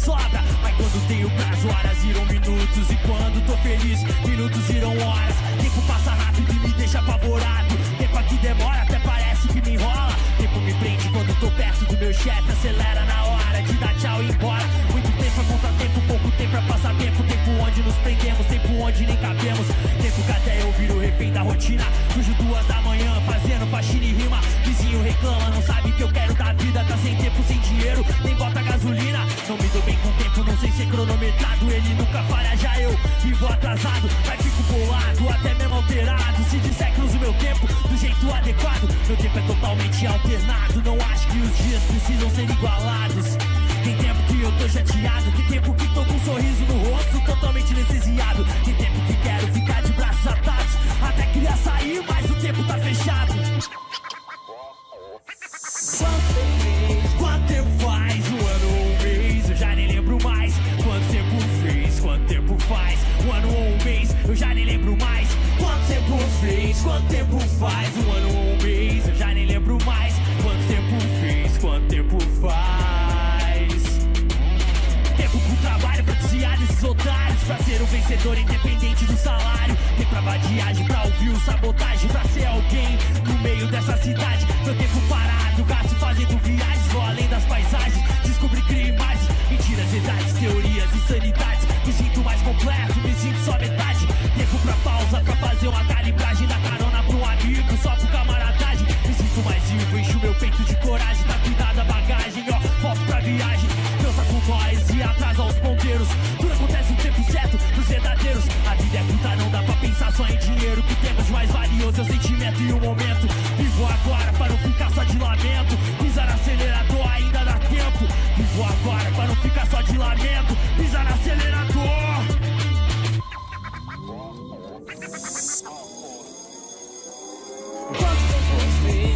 sobra Mas quando tenho prazo, horas irão minutos. E quando tô feliz, minutos irão horas. Tempo passa rápido e me deixa apavorado. Tempo aqui demora, até parece que me enrola. Tempo me prende quando tô perto do meu chefe. Acelera na hora de dar tchau e ir embora. Muito tempo é contratempo, pouco tempo é passar tempo. Tempo onde nos prendemos, tempo onde nem cabemos. Tempo que até eu viro refém da rotina. Fujo duas da manhã, fazendo faxina e rima. Vizinho reclama, não sabe que eu quero da vida. Tá sem tempo, sem dinheiro, tempo cronometrado Ele nunca falha, já eu vivo atrasado. Mas fico bolado, até mesmo alterado. Se disser que uso meu tempo do jeito adequado Meu tempo é totalmente alternado. Não acho que os dias precisam ser igualados. Tem tempo que eu tô chateado Tem tempo Quanto tempo faz? Um ano ou um mês? Eu já nem lembro mais Quanto tempo fez? Quanto tempo faz? Tempo pro trabalho pra desviar desses otários Pra ser um vencedor independente do salário Tem pra vadiagem, pra ouvir o sabotagem Pra ser alguém no meio dessa cidade Meu tempo parado, gasto fazendo viagens Vou além das paisagens, descobri imagens Mentiras, verdades, teorias, insanidades Me sinto mais completo, me sinto só só em dinheiro Que temos mais valioso. É o sentimento e o momento. Vivo agora pra não ficar só de lamento. Pisar acelerador ainda dá tempo. Vivo agora pra não ficar só de lamento. Pisar acelerador.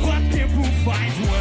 Quanto tempo faz um